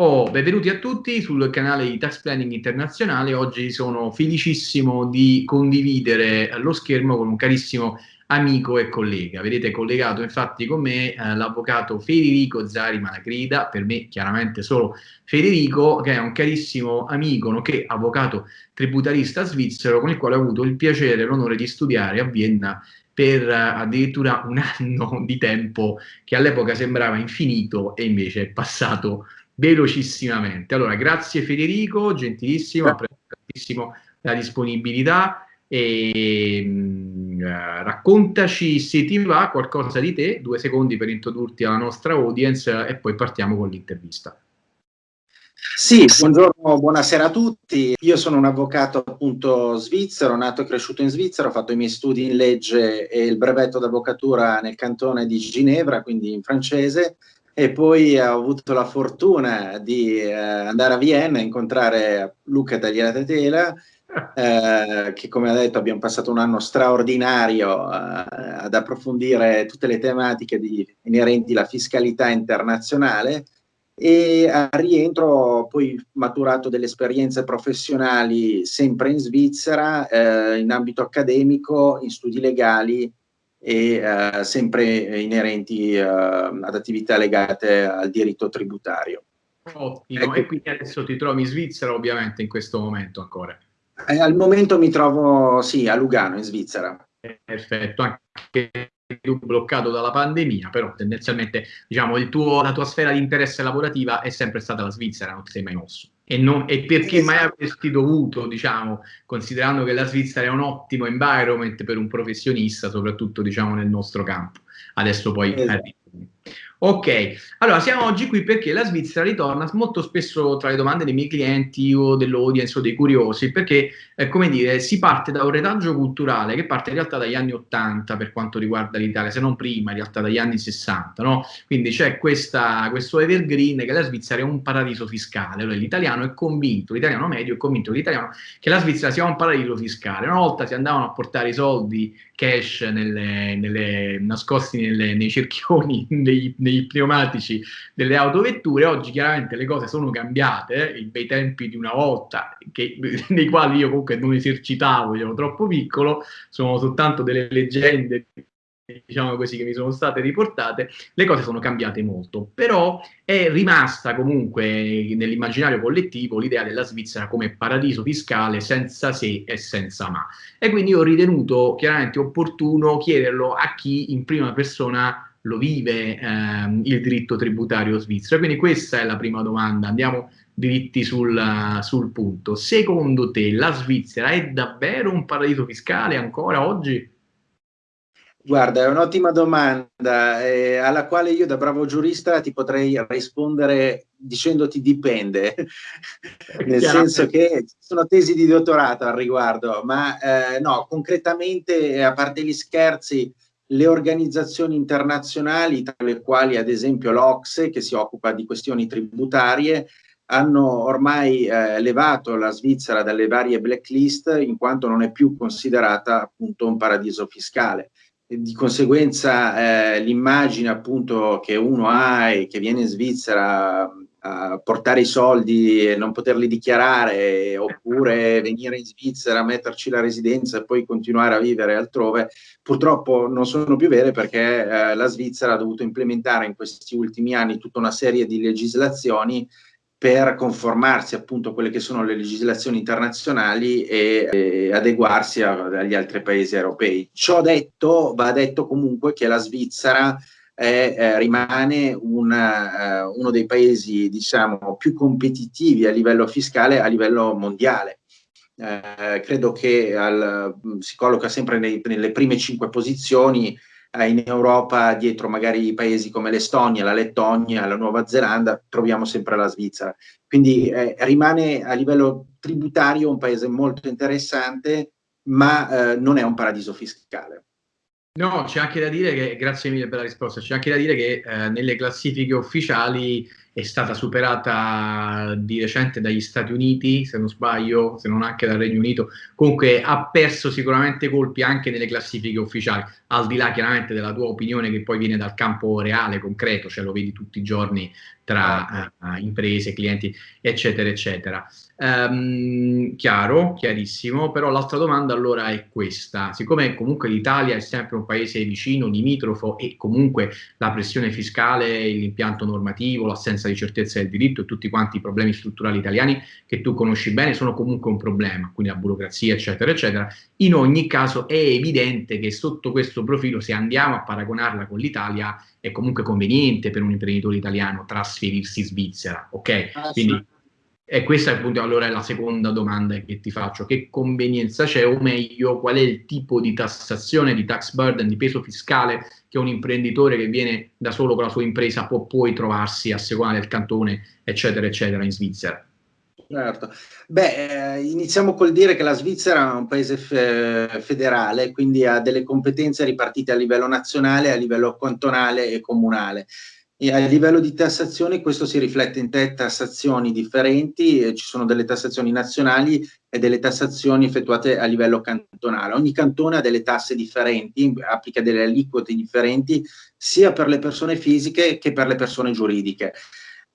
Oh, benvenuti a tutti sul canale di Tax Planning Internazionale. Oggi sono felicissimo di condividere lo schermo con un carissimo amico e collega. Vedete collegato infatti con me eh, l'avvocato Federico Zari Malacrida, per me chiaramente solo Federico, che è un carissimo amico, nonché avvocato tributarista svizzero, con il quale ho avuto il piacere e l'onore di studiare a Vienna per uh, addirittura un anno di tempo che all'epoca sembrava infinito e invece è passato velocissimamente. Allora, grazie Federico, gentilissimo, apprezzo tantissimo la disponibilità e mh, uh, raccontaci se ti va qualcosa di te, due secondi per introdurti alla nostra audience e poi partiamo con l'intervista. Sì, buongiorno, buonasera a tutti. Io sono un avvocato appunto svizzero, nato e cresciuto in Svizzera, ho fatto i miei studi in legge e il brevetto d'avvocatura nel cantone di Ginevra, quindi in francese, e poi ho avuto la fortuna di eh, andare a Vienna a incontrare Luca Tagliatela, eh, che come ha detto abbiamo passato un anno straordinario eh, ad approfondire tutte le tematiche di, inerenti alla fiscalità internazionale. E a rientro poi maturato delle esperienze professionali sempre in Svizzera, eh, in ambito accademico, in studi legali e eh, sempre inerenti eh, ad attività legate al diritto tributario. Ottimo, ecco. e quindi adesso ti trovi in Svizzera ovviamente in questo momento ancora? Eh, al momento mi trovo, sì, a Lugano in Svizzera. Perfetto, anche tu bloccato dalla pandemia, però tendenzialmente diciamo, tuo, la tua sfera di interesse lavorativa è sempre stata la Svizzera, non ti sei mai mosso. E, non, e perché mai avresti dovuto, diciamo, considerando che la Svizzera è un ottimo environment per un professionista, soprattutto diciamo, nel nostro campo. Adesso poi esatto. Ok, allora siamo oggi qui perché la Svizzera ritorna molto spesso tra le domande dei miei clienti o dell'audience o dei curiosi, perché, eh, come dire, si parte da un retaggio culturale che parte in realtà dagli anni 80 per quanto riguarda l'Italia, se non prima, in realtà dagli anni 60, no? Quindi c'è questo evergreen che la Svizzera è un paradiso fiscale, allora, l'italiano è convinto, l'italiano medio è convinto che che la Svizzera sia un paradiso fiscale. Una volta si andavano a portare i soldi cash nelle, nelle, nascosti nelle, nei cerchioni dei, dei, pneumatici delle autovetture, oggi chiaramente le cose sono cambiate, eh, i bei tempi di una volta, che, nei quali io comunque non esercitavo, ero troppo piccolo, sono soltanto delle leggende diciamo così, che mi sono state riportate, le cose sono cambiate molto, però è rimasta comunque nell'immaginario collettivo l'idea della Svizzera come paradiso fiscale senza se e senza ma. E quindi ho ritenuto chiaramente opportuno chiederlo a chi in prima persona lo vive ehm, il diritto tributario svizzero. Quindi questa è la prima domanda, andiamo diritti sul, sul punto. Secondo te la Svizzera è davvero un paradiso fiscale ancora oggi? Guarda, è un'ottima domanda eh, alla quale io da bravo giurista ti potrei rispondere dicendoti dipende, nel senso che sono tesi di dottorato al riguardo, ma eh, no, concretamente, a parte gli scherzi, le organizzazioni internazionali, tra le quali ad esempio l'Ocse, che si occupa di questioni tributarie, hanno ormai eh, levato la Svizzera dalle varie blacklist in quanto non è più considerata appunto un paradiso fiscale di conseguenza eh, l'immagine appunto che uno ha e che viene in Svizzera a portare i soldi e non poterli dichiarare oppure venire in Svizzera, metterci la residenza e poi continuare a vivere altrove, purtroppo non sono più vere perché eh, la Svizzera ha dovuto implementare in questi ultimi anni tutta una serie di legislazioni per conformarsi appunto a quelle che sono le legislazioni internazionali e, e adeguarsi a, agli altri paesi europei. Ciò detto, va detto comunque che la Svizzera è, eh, rimane una, uh, uno dei paesi diciamo, più competitivi a livello fiscale a livello mondiale. Eh, credo che al, si colloca sempre nei, nelle prime cinque posizioni eh, in Europa dietro magari paesi come l'Estonia, la Lettonia, la Nuova Zelanda, troviamo sempre la Svizzera. Quindi eh, rimane a livello tributario un paese molto interessante, ma eh, non è un paradiso fiscale. No, c'è anche da dire che, grazie mille per la risposta, c'è anche da dire che eh, nelle classifiche ufficiali è stata superata di recente dagli Stati Uniti, se non sbaglio, se non anche dal Regno Unito, comunque ha perso sicuramente colpi anche nelle classifiche ufficiali, al di là chiaramente della tua opinione che poi viene dal campo reale, concreto, cioè lo vedi tutti i giorni tra uh, imprese, clienti, eccetera, eccetera. Um, chiaro, chiarissimo, però l'altra domanda allora è questa, siccome comunque l'Italia è sempre un paese vicino, limitrofo e comunque la pressione fiscale, l'impianto normativo, l'assenza di certezza del diritto e tutti quanti i problemi strutturali italiani che tu conosci bene sono comunque un problema, quindi la burocrazia eccetera eccetera, in ogni caso è evidente che sotto questo profilo se andiamo a paragonarla con l'Italia è comunque conveniente per un imprenditore italiano trasferirsi in Svizzera, ok? Quindi e questa appunto allora è la seconda domanda che ti faccio, che convenienza c'è o meglio qual è il tipo di tassazione, di tax burden, di peso fiscale che un imprenditore che viene da solo con la sua impresa può poi trovarsi a seconda del cantone eccetera eccetera in Svizzera? Certo, beh eh, iniziamo col dire che la Svizzera è un paese fe federale, quindi ha delle competenze ripartite a livello nazionale, a livello cantonale e comunale e a livello di tassazione questo si riflette in tre tassazioni differenti, ci sono delle tassazioni nazionali e delle tassazioni effettuate a livello cantonale. Ogni cantone ha delle tasse differenti, applica delle aliquote differenti sia per le persone fisiche che per le persone giuridiche.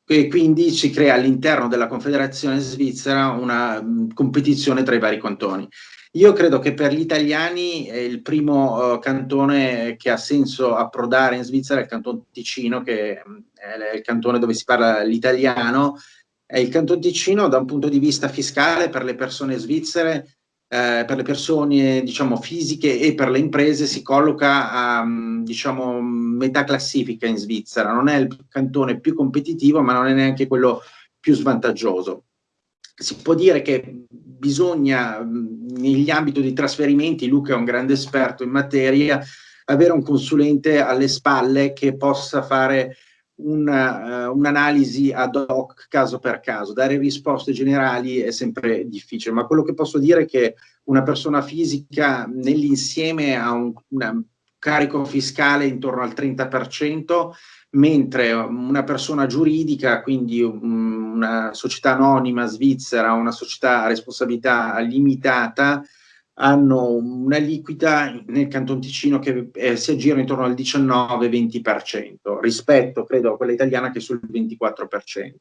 E quindi si crea all'interno della Confederazione Svizzera una mh, competizione tra i vari cantoni. Io credo che per gli italiani eh, il primo uh, cantone che ha senso approdare in Svizzera è il canton Ticino, che mm, è il cantone dove si parla l'italiano. E il canton Ticino, da un punto di vista fiscale, per le persone svizzere, eh, per le persone diciamo, fisiche e per le imprese, si colloca a mm, diciamo, metà classifica in Svizzera. Non è il cantone più competitivo, ma non è neanche quello più svantaggioso. Si può dire che bisogna negli ambiti di trasferimenti, Luca è un grande esperto in materia, avere un consulente alle spalle che possa fare un'analisi uh, un ad hoc caso per caso. Dare risposte generali è sempre difficile, ma quello che posso dire è che una persona fisica nell'insieme ha un, un carico fiscale intorno al 30%, mentre una persona giuridica, quindi una società anonima svizzera, una società a responsabilità limitata, hanno una liquida nel Canton Ticino che eh, si aggira intorno al 19-20% rispetto, credo, a quella italiana che è sul 24%.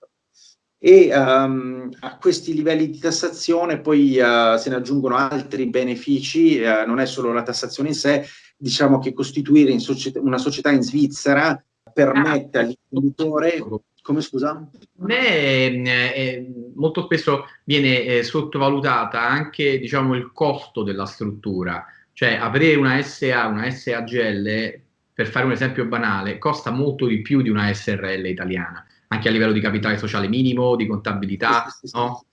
E um, a questi livelli di tassazione poi uh, se ne aggiungono altri benefici, uh, non è solo la tassazione in sé, diciamo che costituire società, una società in Svizzera permette all'imprenditore come scusa? Me, eh, molto spesso viene eh, sottovalutata anche diciamo, il costo della struttura, cioè aprire una SA, una SAGL, per fare un esempio banale, costa molto di più di una SRL italiana, anche a livello di capitale sociale minimo, di contabilità, sì, sì, no?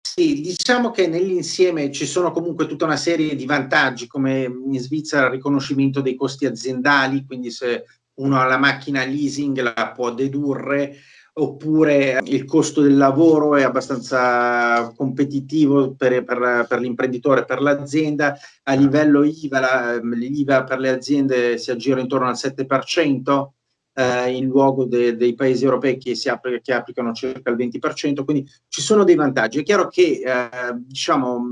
Sì, diciamo che nell'insieme ci sono comunque tutta una serie di vantaggi, come in Svizzera il riconoscimento dei costi aziendali, quindi se uno ha la macchina leasing la può dedurre, oppure il costo del lavoro è abbastanza competitivo per, per, per l'imprenditore, per l'azienda, a livello IVA, l'IVA per le aziende si aggira intorno al 7%, eh, in luogo de, dei paesi europei che, applica, che, applicano circa il 20%, quindi ci sono dei vantaggi. È chiaro che eh, diciamo,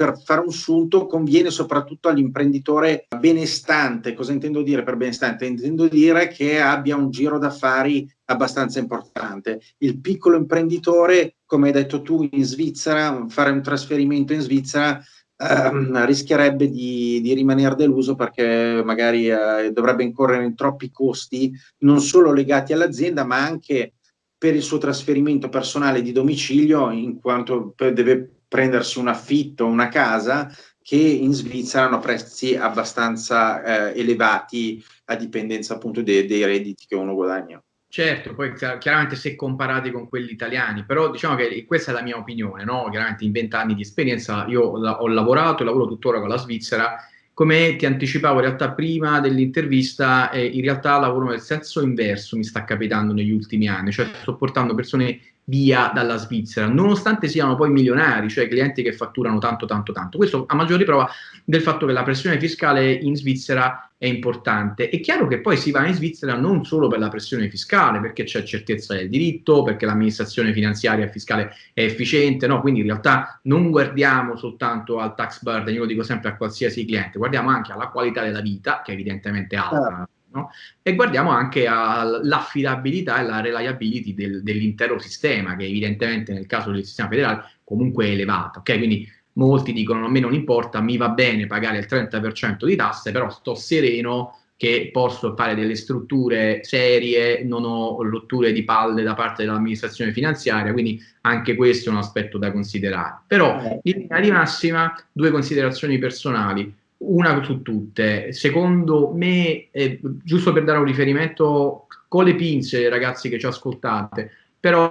per fare un sunto conviene soprattutto all'imprenditore benestante. Cosa intendo dire per benestante? Intendo dire che abbia un giro d'affari abbastanza importante. Il piccolo imprenditore, come hai detto tu, in Svizzera, fare un trasferimento in Svizzera ehm, rischierebbe di, di, rimanere deluso perché magari eh, dovrebbe incorrere in troppi costi, non solo legati all'azienda, ma anche per il suo trasferimento personale di domicilio, in quanto deve prendersi un affitto, una casa, che in Svizzera hanno prezzi abbastanza eh, elevati a dipendenza appunto dei, dei redditi che uno guadagna. Certo, poi chiaramente se comparati con quelli italiani, però diciamo che questa è la mia opinione, no? chiaramente in vent'anni di esperienza io ho lavorato e lavoro tuttora con la Svizzera, come ti anticipavo in realtà prima dell'intervista, eh, in realtà lavoro nel senso inverso, mi sta capitando negli ultimi anni, cioè sto portando persone via dalla Svizzera, nonostante siano poi milionari, cioè clienti che fatturano tanto, tanto, tanto. Questo a maggior riprova del fatto che la pressione fiscale in Svizzera è importante. È chiaro che poi si va in Svizzera non solo per la pressione fiscale, perché c'è certezza del diritto, perché l'amministrazione finanziaria e fiscale è efficiente, no? quindi in realtà non guardiamo soltanto al tax burden, io lo dico sempre a qualsiasi cliente, guardiamo anche alla qualità della vita, che è evidentemente alta, No? E guardiamo anche all'affidabilità e alla reliability del, dell'intero sistema, che evidentemente nel caso del sistema federale comunque è elevata. Okay? Quindi molti dicono a me non importa, mi va bene pagare il 30% di tasse, però sto sereno che posso fare delle strutture serie, non ho rotture di palle da parte dell'amministrazione finanziaria, quindi anche questo è un aspetto da considerare. Però eh. in linea di massima due considerazioni personali una su tutte, secondo me, eh, giusto per dare un riferimento con le pinze, ragazzi che ci ascoltate, però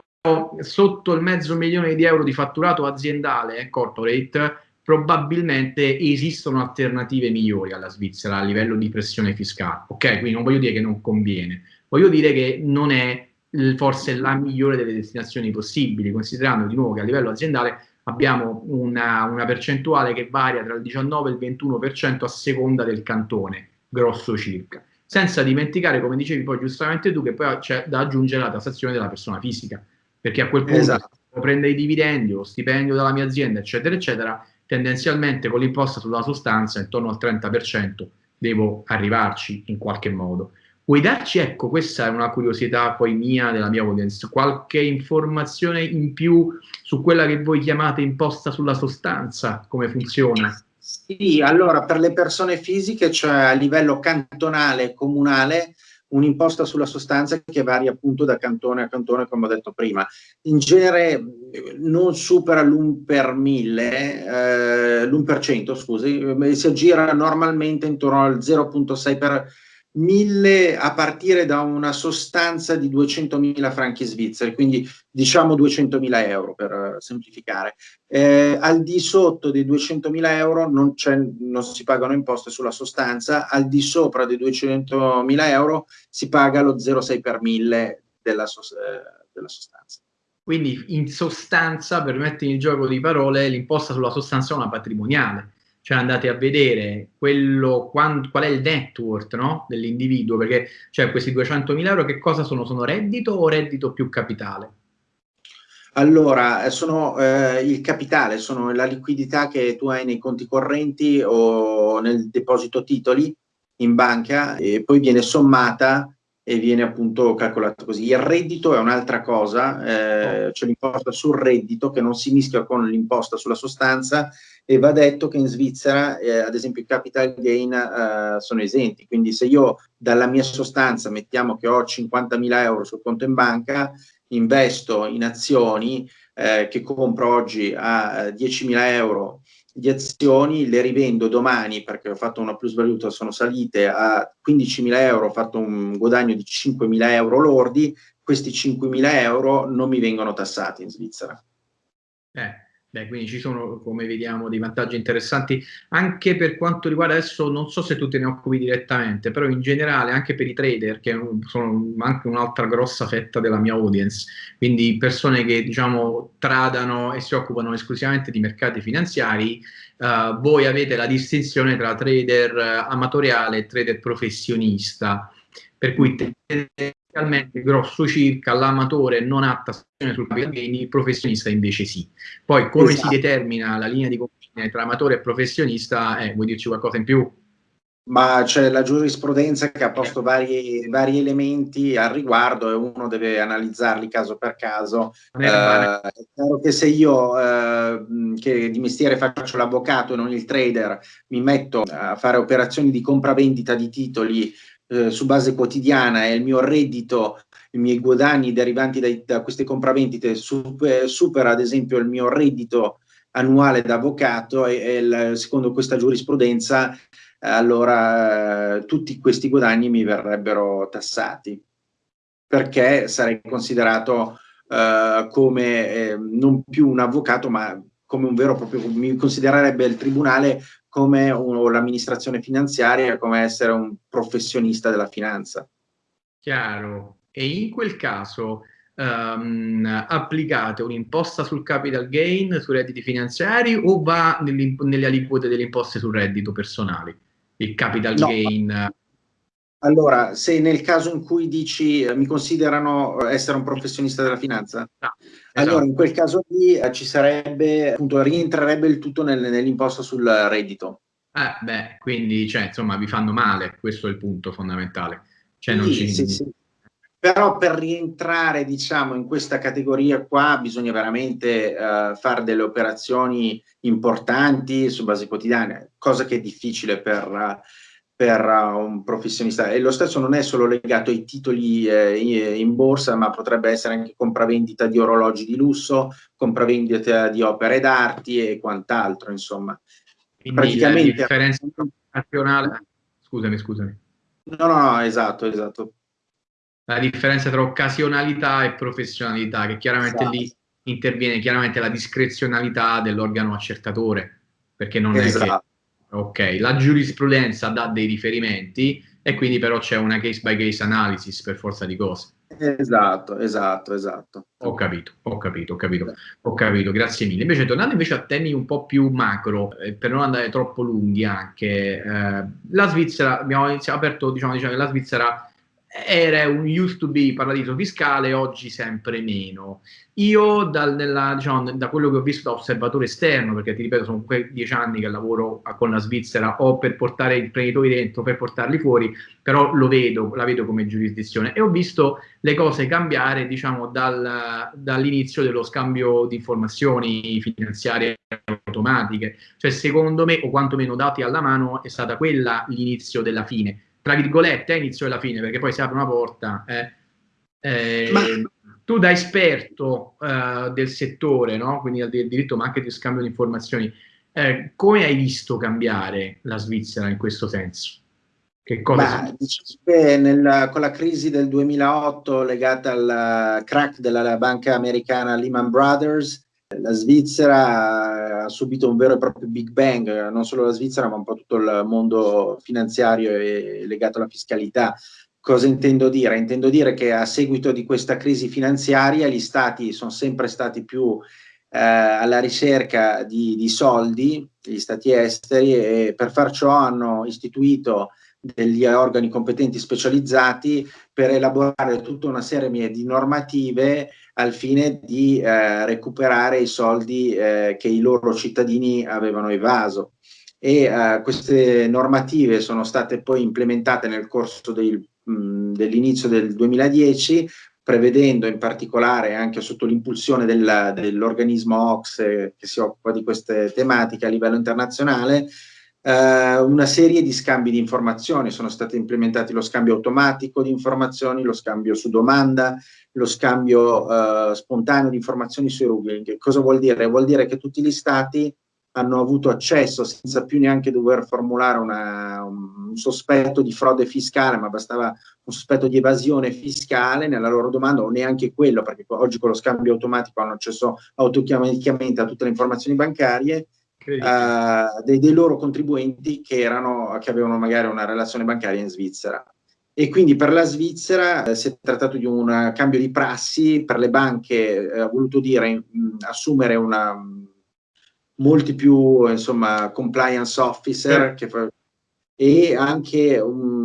sotto il mezzo milione di euro di fatturato aziendale eh, corporate, probabilmente esistono alternative migliori alla Svizzera a livello di pressione fiscale. Ok, quindi non voglio dire che non conviene, voglio dire che non è forse la migliore delle destinazioni possibili, considerando di nuovo che a livello aziendale abbiamo una, una, percentuale che varia tra il 19 e il 21% a seconda del cantone, grosso circa. Senza dimenticare, come dicevi poi giustamente tu, che poi c'è da aggiungere la tassazione della persona fisica, perché a quel punto esatto. prende i dividendi, lo stipendio della mia azienda, eccetera, eccetera, tendenzialmente con l'imposta sulla sostanza intorno al 30% devo arrivarci in qualche modo. Vuoi darci, ecco, questa è una curiosità poi mia, della mia audience, qualche informazione in più su quella che voi chiamate imposta sulla sostanza, come funziona? Sì, allora per le persone fisiche, cioè a livello cantonale e comunale, un'imposta sulla sostanza che varia appunto da cantone a cantone, come ho detto prima. In genere non supera l'1 per 1000, eh, l'1 per cento, scusi, si aggira normalmente intorno al 0.6 per 1000 a partire da una sostanza di 200.000 franchi svizzeri, quindi diciamo 200.000 euro per eh, semplificare. Eh, al di sotto dei 200.000 euro non, non, si pagano imposte sulla sostanza, al di sopra dei 200.000 euro si paga lo 0,6 per 1000 della, eh, della sostanza. Quindi in sostanza, per mettere il gioco di parole, l'imposta sulla sostanza è una patrimoniale cioè andate a vedere quello, qual, qual è il network no? dell'individuo, perché cioè, questi 200.000 euro che cosa sono? Sono reddito o reddito più capitale? Allora, eh, sono eh, il capitale, sono la liquidità che tu hai nei conti correnti o nel deposito titoli in banca e poi viene sommata e viene appunto calcolato così. Il reddito è un'altra cosa, eh, oh. c'è l'imposta sul reddito che non si mischia con l'imposta sulla sostanza e va detto che in Svizzera, eh, ad esempio, i capital gain eh, sono esenti, quindi se io dalla mia sostanza mettiamo che ho 50.000 euro sul conto in banca, investo in azioni eh, che compro oggi a 10.000 eh, euro di azioni, le rivendo domani perché ho fatto una plusvaluta, sono salite a 15.000 euro, ho fatto un guadagno di 5.000 euro lordi, questi 5.000 euro non mi vengono tassati in Svizzera. Eh. Beh, quindi ci sono, come vediamo, dei vantaggi interessanti anche per quanto riguarda adesso, non so se tu te ne occupi direttamente, però in generale anche per i trader, che sono anche un'altra grossa fetta della mia audience, quindi persone che diciamo tradano e si occupano esclusivamente di mercati finanziari, uh, voi avete la distinzione tra trader amatoriale e trader professionista, per cui tendenzialmente grosso circa l'amatore non ha tassione sul capital gain, il professionista invece sì. Poi come esatto. si determina la linea di confine tra amatore e professionista, eh, vuoi dirci qualcosa in più? Ma c'è la giurisprudenza che ha posto vari, vari, elementi al riguardo e uno deve analizzarli caso per caso. Eh, è chiaro che se io, eh, che di mestiere faccio l'avvocato e non il trader, mi metto a fare operazioni di compravendita di titoli eh, su base quotidiana e il mio reddito, i miei guadagni derivanti dai, da queste compravendite super, supera ad esempio il mio reddito annuale da avvocato e, e il, secondo questa giurisprudenza allora eh, tutti questi guadagni mi verrebbero tassati perché sarei considerato eh, come eh, non più un avvocato ma come un vero e proprio, mi considererebbe il tribunale come l'amministrazione finanziaria, come essere un professionista della finanza. Chiaro. E in quel caso, um, applicate un'imposta sul capital gain sui redditi finanziari o va nelle aliquote delle imposte sul reddito personali? Il capital no. gain allora, se nel caso in cui dici mi considerano essere un professionista della finanza, no, esatto. allora in quel caso lì eh, ci sarebbe, appunto, rientrerebbe il tutto nel, nell'imposta sul reddito. Eh, beh, quindi, cioè, insomma, vi fanno male, questo è il punto fondamentale. Cioè, sì, ci... sì, sì. Però per rientrare, diciamo, in questa categoria qua bisogna veramente uh, fare delle operazioni importanti su base quotidiana, cosa che è difficile per... Uh, per uh, un professionista e lo stesso non è solo legato ai titoli eh, in borsa ma potrebbe essere anche compravendita di orologi di lusso, compravendita di opere d'arti e quant'altro insomma. Quindi praticamente la differenza occasionale scusami scusami no no no esatto esatto la differenza tra occasionalità e professionalità che chiaramente esatto. lì interviene chiaramente la discrezionalità dell'organo accertatore perché non esatto. è che esatto. Ok, la giurisprudenza dà dei riferimenti e quindi però c'è una case by case analysis per forza di cose. Esatto, esatto, esatto. Ho capito, ho capito, ho capito, ho capito, grazie mille. Invece tornando invece a temi un po' più macro, eh, per non andare troppo lunghi anche, eh, la Svizzera, abbiamo iniziato, aperto, diciamo, diciamo che la Svizzera era un used to be paradiso fiscale, oggi sempre meno. Io dal, nella, diciamo, da quello che ho visto da osservatore esterno, perché ti ripeto sono quei dieci anni che lavoro con la Svizzera o per portare i imprenditori dentro, per portarli fuori, però lo vedo, la vedo come giurisdizione. E ho visto le cose cambiare diciamo, dal, dall'inizio dello scambio di informazioni finanziarie automatiche, cioè secondo me o quantomeno dati alla mano è stata quella l'inizio della fine tra virgolette, a inizio e alla fine, perché poi si apre una porta. Eh, eh, ma... Tu da esperto eh, del settore, no? quindi del diritto, ma anche di scambio di informazioni, eh, come hai visto cambiare la Svizzera in questo senso? Che cosa Beh, nel, con la crisi del 2008 legata al crack della banca americana Lehman Brothers, la Svizzera ha subito un vero e proprio Big Bang, non solo la Svizzera ma un po' tutto il mondo finanziario e legato alla fiscalità. Cosa intendo dire? Intendo dire che a seguito di questa crisi finanziaria gli stati sono sempre stati più eh, alla ricerca di, di soldi, gli stati esteri, e per far ciò hanno istituito degli organi competenti specializzati per elaborare tutta una serie di normative al fine di eh, recuperare i soldi eh, che i loro cittadini avevano evaso. E eh, queste normative sono state poi implementate nel corso dell'inizio del 2010 prevedendo in particolare anche sotto l'impulsione dell'organismo OXE che si occupa di queste tematiche a livello internazionale eh, una serie di scambi di informazioni, sono stati implementati lo scambio automatico di informazioni, lo scambio su domanda, lo scambio eh, spontaneo di informazioni sui rubli. Che cosa vuol dire? Vuol dire che tutti gli stati hanno avuto accesso senza più neanche dover formulare una, un sospetto di frode fiscale, ma bastava un sospetto di evasione fiscale nella loro domanda o neanche quello, perché oggi con lo scambio automatico hanno accesso automaticamente a tutte le informazioni bancarie uh, dei, dei, loro contribuenti che, erano, che avevano magari una relazione bancaria in Svizzera. E quindi per la Svizzera eh, si è trattato di un cambio di prassi, per le banche eh, ha voluto dire mh, assumere una molti più insomma compliance officer sì. che, e anche un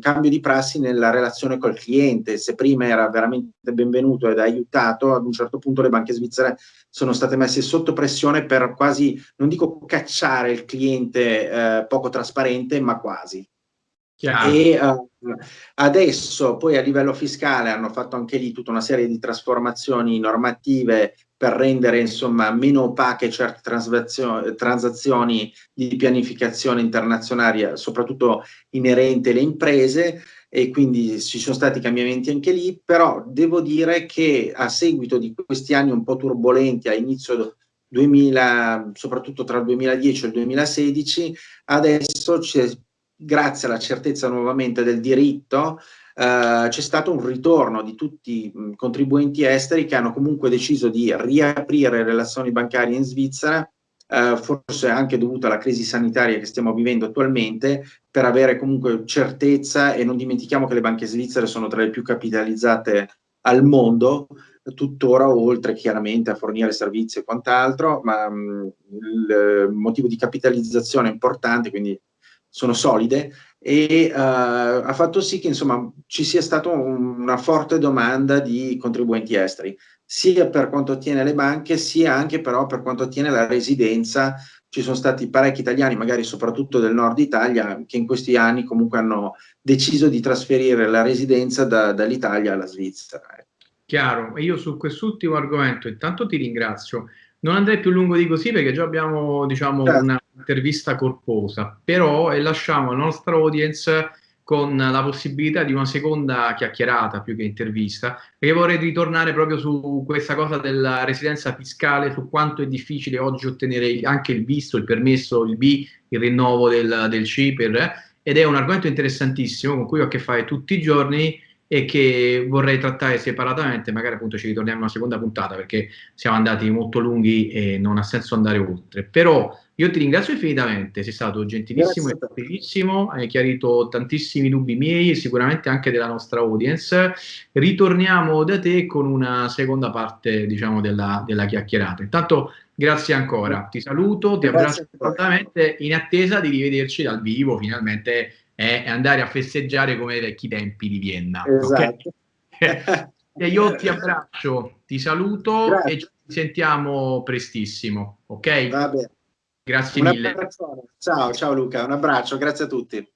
cambio di prassi nella relazione col cliente. Se prima era veramente benvenuto ed aiutato, ad un certo punto le banche svizzere sono state messe sotto pressione per quasi, non dico cacciare il cliente eh, poco trasparente, ma quasi. Chiaro. E uh, adesso poi a livello fiscale hanno fatto anche lì tutta una serie di trasformazioni normative per rendere insomma meno opache certe transazioni di pianificazione internazionale, soprattutto inerente alle imprese e quindi ci sono stati cambiamenti anche lì, però devo dire che a seguito di questi anni un po' turbolenti a inizio 2000, soprattutto tra il 2010 e il 2016, adesso grazie alla certezza nuovamente del diritto, eh, c'è stato un ritorno di tutti i contribuenti esteri che hanno comunque deciso di riaprire relazioni bancarie in Svizzera, eh, forse anche dovuto alla crisi sanitaria che stiamo vivendo attualmente, per avere comunque certezza e non dimentichiamo che le banche svizzere sono tra le più capitalizzate al mondo, tuttora oltre chiaramente a fornire servizi e quant'altro, ma mh, il motivo di capitalizzazione è importante, quindi sono solide e uh, ha fatto sì che insomma ci sia stata un, una forte domanda di contribuenti esteri, sia per quanto attiene le banche, sia anche però per quanto attiene la residenza. Ci sono stati parecchi italiani, magari soprattutto del nord Italia, che in questi anni comunque hanno deciso di trasferire la residenza da, dall'Italia alla Svizzera. Chiaro, e io su quest'ultimo argomento intanto ti ringrazio. Non andrei più lungo di così perché già abbiamo diciamo, certo. un'intervista corposa, però eh, lasciamo la nostra audience con la possibilità di una seconda chiacchierata più che intervista, perché vorrei ritornare proprio su questa cosa della residenza fiscale, su quanto è difficile oggi ottenere anche il visto, il permesso, il B, il rinnovo del, del CIPER, eh? ed è un argomento interessantissimo con cui ho a che fare tutti i giorni e che vorrei trattare separatamente, magari appunto ci ritorniamo in una seconda puntata perché siamo andati molto lunghi e non ha senso andare oltre. Però io ti ringrazio infinitamente, sei stato gentilissimo Grazie. e gentilissimo, hai chiarito tantissimi dubbi miei e sicuramente anche della nostra audience. Ritorniamo da te con una seconda parte, diciamo, della, della chiacchierata. Intanto grazie ancora, ti saluto, ti abbraccio assolutamente in attesa di rivederci dal vivo finalmente è andare a festeggiare come ai vecchi tempi di Vienna. Esatto. Okay? e io ti abbraccio, ti saluto Grazie. e ci sentiamo prestissimo, ok? Va bene. Grazie mille. Ciao, ciao Luca, un abbraccio, grazie a tutti.